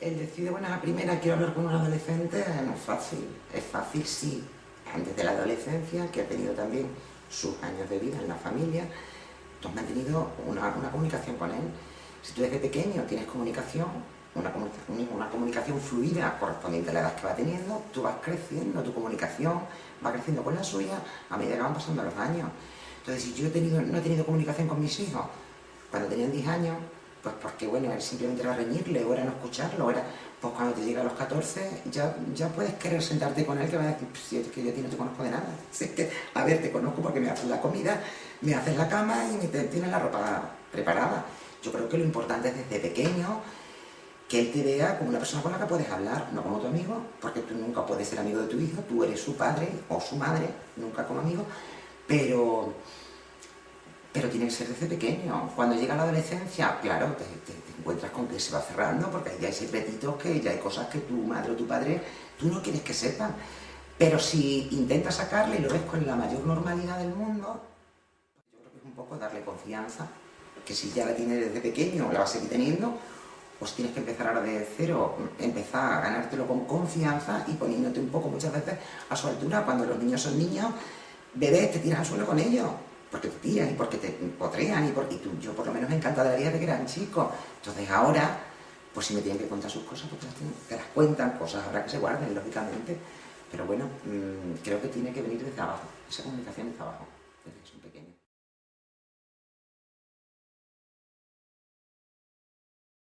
el decir de buena primera quiero hablar con un adolescente no es fácil. Es fácil, sí, antes de la adolescencia, que ha tenido también sus años de vida en la familia, tú has mantenido una, comunicación con él. Si tú desde pequeño tienes comunicación, una una comunicación fluida correspondiente a la edad que va teniendo, tú vas creciendo, tu comunicación va creciendo con la suya a medida que van pasando los años. Entonces, si yo he tenido, no he tenido comunicación con mis hijos cuando tenían 10 años, pues porque, bueno, simplemente era reñirle, o era no escucharlo, o era, pues cuando te llega a los 14, ya, ya puedes querer sentarte con él, que va a decir, si es que yo no te conozco de nada, si es que, a ver, te conozco porque me haces la comida, me haces la cama y me tienes la ropa preparada. Yo creo que lo importante es desde pequeño, que él te vea como una persona con la que puedes hablar, no como tu amigo, porque tú nunca puedes ser amigo de tu hijo, tú eres su padre o su madre, nunca como amigo, pero pero tiene que ser desde pequeño. Cuando llega la adolescencia, claro, te, encuentras con que se va cerrando, porque ya hay secretitos, que ya hay cosas que tu madre o tu padre, tú no quieres que sepan. Pero si intentas sacarle y lo ves con la mayor normalidad del mundo, yo creo que es un poco darle confianza, que si ya la tiene desde pequeño, la va a seguir teniendo, pues tienes que empezar ahora de cero, empezar a ganártelo con confianza y poniéndote un poco muchas veces a su altura. Cuando los niños son niños, bebés, te tiras al suelo con ellos porque te tiran y porque te potrean y, porque yo por lo menos me encanta de vida de que eran chicos. Entonces ahora, pues si me tienen que contar sus cosas, pues te las, cuentan, cosas habrá que se guarden, lógicamente. Pero bueno, mm, creo que tiene que venir desde abajo, esa comunicación desde abajo.